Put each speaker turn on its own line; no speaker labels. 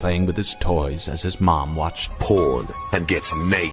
playing with his toys as his mom watched
porn and gets naked.